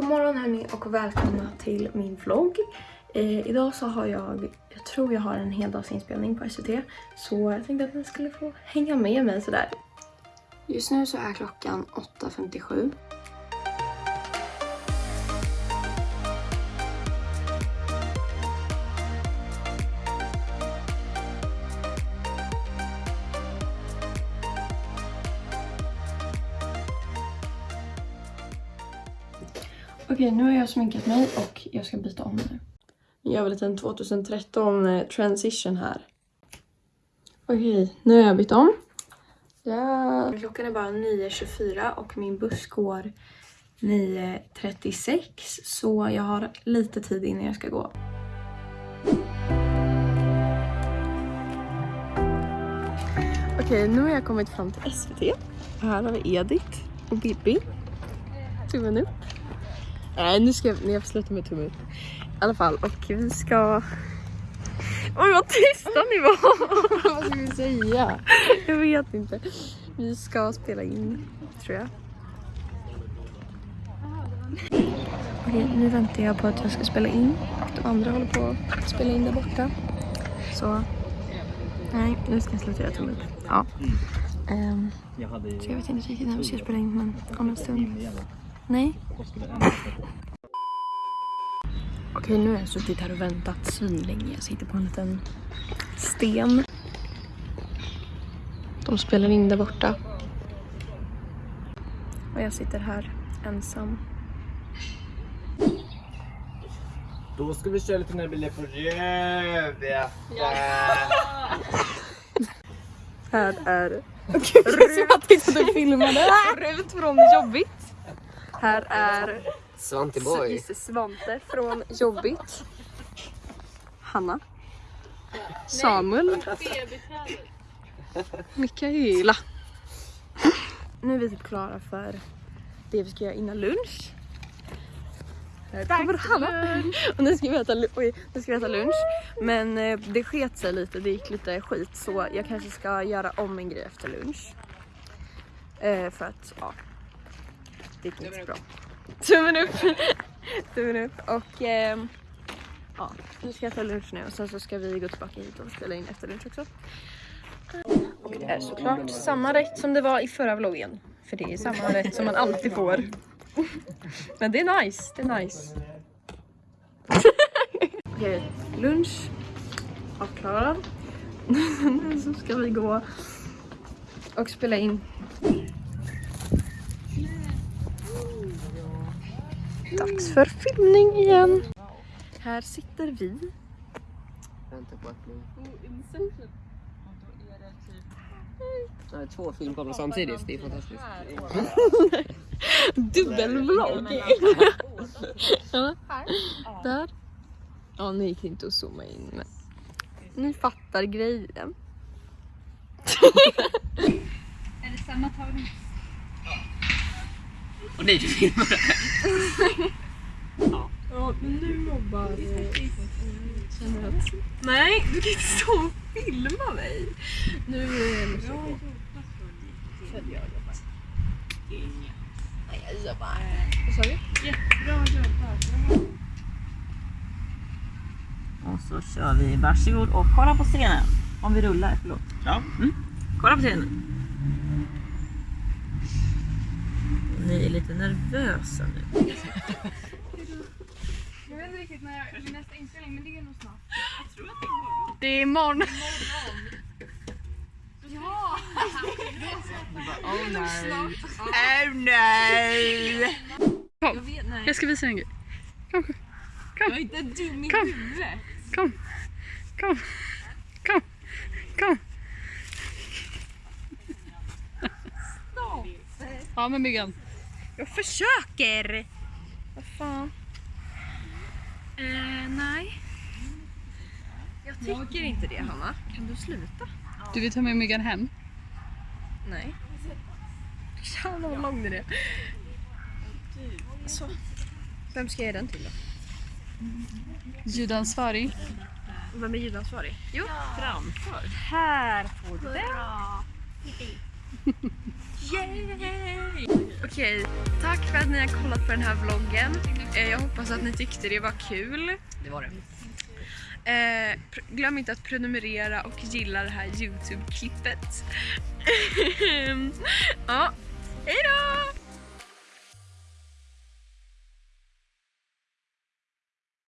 God morgon hörni och välkomna till min vlogg. Eh, idag så har jag, jag tror jag har en heldagsinspelning på SVT. Så jag tänkte att ni skulle få hänga med mig sådär. Just nu så är klockan 8.57. Okej, nu har jag sminkat mig och jag ska byta om nu. Jag gör väl en 2013 eh, transition här. Okej, nu har jag bytt om. Ja. Klockan är bara 9.24 och min buss går 9.36 så jag har lite tid innan jag ska gå. Okej, nu har jag kommit fram till SVT. Här har vi Edith och Bibi. Tummen upp. Nej, nu ska jag, nej, jag sluta med tummen upp. I alla fall, och vi ska... Oj, vad tysta ni var! Vad ska vi säga? Jag vet inte. Vi ska spela in, tror jag. Okej, nu väntar jag på att jag ska spela in. De andra håller på att spela in där borta. Så... Nej, nu ska jag sluta göra tummen upp. Ja. Ehm, så jag vet inte riktigt när vi ska spela in, men om en stund. Nej. Okej, nu har jag suttit här och väntat svinlänge. Jag sitter på en liten sten. De spelar in där borta. Och jag sitter här ensam. Då ska vi köra lite det blir på röv. Ja. Här är Som att och filmade. Rut från Jobbigt. Här är Svante Just det, Svante från Jobbigt. Hanna. Samuel. Mikaela. Nu är vi typ klara för det vi ska göra innan lunch. Här kommer Hanna. Och nu ska, vi äta, oj, nu ska vi äta lunch. Men eh, det sket sig lite, det gick lite skit så jag kanske ska göra om en grej efter lunch. Eh, för att, ja. Det gick inte så bra. Tummen upp! Tummen upp och ehm, ja, nu ska jag ta lunch nu och sen så ska vi gå tillbaka hit och spela in efter lunch också. Och det är såklart samma rätt som det var i förra vloggen. För det är samma rätt som man alltid får. Men det är nice, det är nice. Okej, lunch avklarad. Nu så ska vi gå och spela in. Dags för filmning igen. Här sitter vi. Vänta på att bli... Nej, två filmkameror samtidigt, det är fantastiskt. Dubbelvlogg. ja. Där. Ja, nu gick det inte att zooma in. Men... Ni fattar grejen. Är det samma tagning? Och nej, du filmar det Ja, men nu mobbar känner att... Nej, du kan inte stå och filma mig. Nu eh, måste jag gå. För jag jobbat. Nej, jag jobbar. Vad sa du? Och så kör vi. Varsågod och kolla på scenen. Om vi rullar, förlåt. Ja. Mm. Kolla på scenen. Ni är lite nervösa nu. Jag vet inte riktigt när jag, min nästa inspelning men det är nog snart. Jag tror att det är imorgon. Det är imorgon. Ja! Oh nej. Oh nej! Jag vet, nej. Jag ska visa en grej. Kom, kom, Jag är inte dum i Kom. huvudet. kom, kom, kom, kom. Ja men Myggan. Jag försöker! Vad fan. Eh, nej. Jag tycker inte det Hanna. Kan du sluta? Du vill ta med myggan hem? Nej. Jävlar vad lång den är. Så. Vem ska jag ge den till då? Ljudansvarig? Vem är ljudansvarig? Jo, Framför. här får du den. Yay! Okej, tack för att ni har kollat på den här vloggen. Eh, jag hoppas att ni tyckte det var kul. Det var det. Eh, glöm inte att prenumerera och gilla det här Youtube-klippet. ja, hejdå!